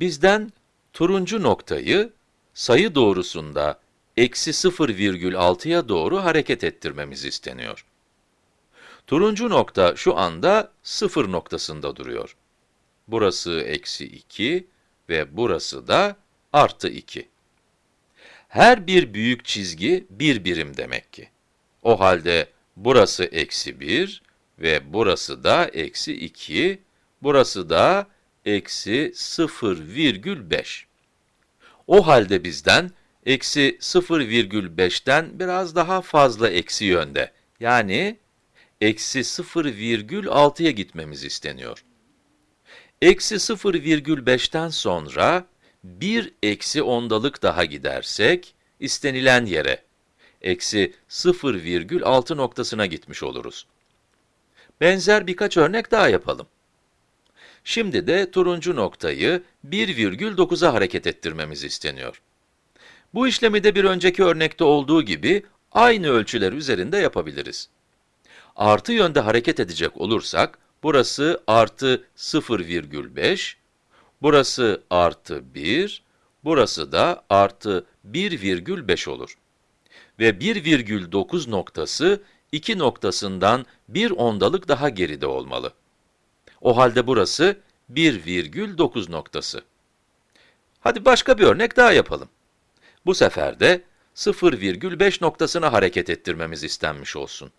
Bizden turuncu noktayı sayı doğrusunda eksi 0,6'ya doğru hareket ettirmemiz isteniyor. Turuncu nokta şu anda 0 noktasında duruyor. Burası eksi 2 ve burası da artı 2. Her bir büyük çizgi bir birim demek ki. O halde burası eksi 1 ve burası da eksi 2, burası da eksi 0,5. O halde bizden eksi 0,5'ten biraz daha fazla eksi yönde, yani eksi 0,6'ya gitmemiz isteniyor. Eksi 0,5'ten sonra bir eksi ondalık daha gidersek, istenilen yere, eksi 0,6 noktasına gitmiş oluruz. Benzer birkaç örnek daha yapalım. Şimdi de turuncu noktayı 1,9'a hareket ettirmemiz isteniyor. Bu işlemi de bir önceki örnekte olduğu gibi aynı ölçüler üzerinde yapabiliriz. Artı yönde hareket edecek olursak, burası artı 0,5, burası artı 1, burası da artı 1,5 olur. Ve 1,9 noktası 2 noktasından bir ondalık daha geride olmalı. O halde burası 1,9 noktası. Hadi başka bir örnek daha yapalım. Bu sefer de 0,5 noktasına hareket ettirmemiz istenmiş olsun.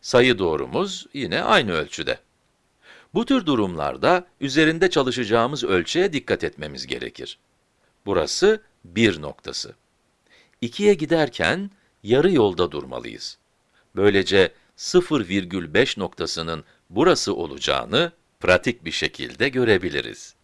Sayı doğrumuz yine aynı ölçüde. Bu tür durumlarda üzerinde çalışacağımız ölçüye dikkat etmemiz gerekir. Burası 1 noktası. 2'ye giderken yarı yolda durmalıyız. Böylece 0,5 noktasının burası olacağını pratik bir şekilde görebiliriz.